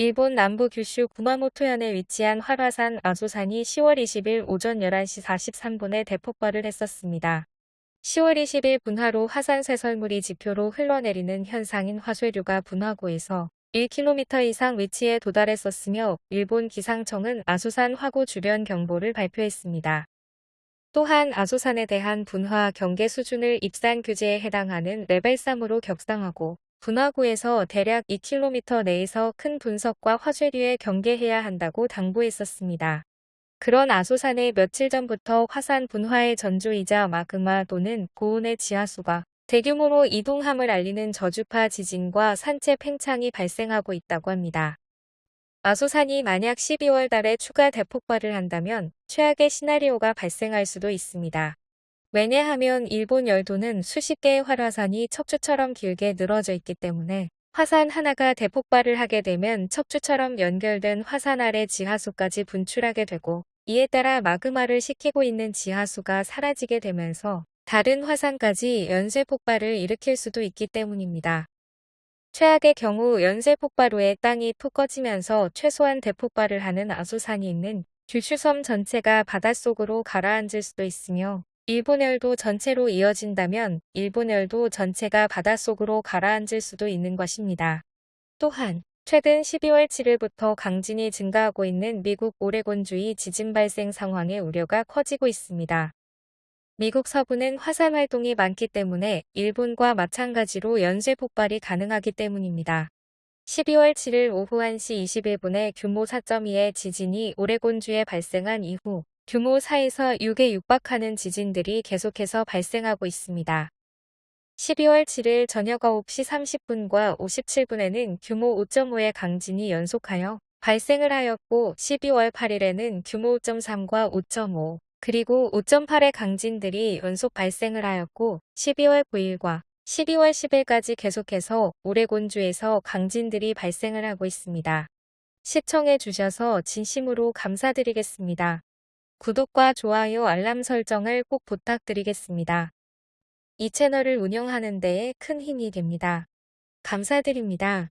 일본 남부 규슈 구마모토현에 위치한 활화산 아소산이 10월 20일 오전 11시 43분에 대폭발을 했었습니다. 10월 20일 분화로 화산 쇄설물이 지표로 흘러내리는 현상인 화쇄류가 분화구에서 1km 이상 위치에 도달했었으며 일본 기상청은 아소산 화구 주변 경보를 발표했습니다. 또한 아소산에 대한 분화 경계 수준을 입산 규제에 해당하는 레벨 3으로 격상하고 분화구에서 대략 2km 내에서 큰 분석과 화쇄류에 경계해야 한다고 당부했었습니다. 그런 아소산에 며칠 전부터 화산 분화의 전조이자 마그마 또는 고온의 지하수가 대규모로 이동함을 알리는 저주파 지진과 산체 팽창이 발생하고 있다고 합니다. 아소산이 만약 12월 달에 추가 대폭발을 한다면 최악의 시나리오가 발생할 수도 있습니다. 왜냐하면 일본 열도는 수십 개의 활화산이 척추처럼 길게 늘어져 있기 때문에 화산 하나가 대폭발을 하게 되면 척추처럼 연결된 화산 아래 지하수까지 분출하게 되고 이에 따라 마그마를 식히고 있는 지하수가 사라지게 되면서 다른 화산까지 연쇄 폭발을 일으킬 수도 있기 때문입니다. 최악의 경우 연쇄 폭발 후에 땅이 푹 꺼지면서 최소한 대폭발을 하는 아소산이 있는 규슈섬 전체가 바닷속으로 가라앉을 수도 있으며 일본열도 전체로 이어진다면 일본열도 전체가 바닷속으로 가라앉을 수도 있는 것입니다. 또한 최근 12월 7일부터 강진이 증가하고 있는 미국 오레곤주의 지진 발생 상황의 우려가 커지고 있습니다. 미국 서부는 화산 활동이 많기 때문에 일본과 마찬가지로 연쇄 폭발이 가능하기 때문입니다. 12월 7일 오후 1시 21분에 규모 4.2의 지진이 오레곤주에 발생한 이후 규모 4에서 6에 육박하는 지진들이 계속해서 발생하고 있습니다. 12월 7일 저녁 9시 30분과 57분에는 규모 5.5의 강진이 연속하여 발생을 하였고 12월 8일에는 규모 5.3과 5.5 그리고 5.8의 강진들이 연속 발생을 하였고 12월 9일과 12월 10일까지 계속해서 오레곤주에서 강진들이 발생을 하고 있습니다. 시청해 주셔서 진심으로 감사드리겠습니다. 구독과 좋아요 알람 설정을 꼭 부탁드리겠습니다. 이 채널을 운영하는 데에 큰 힘이 됩니다. 감사드립니다.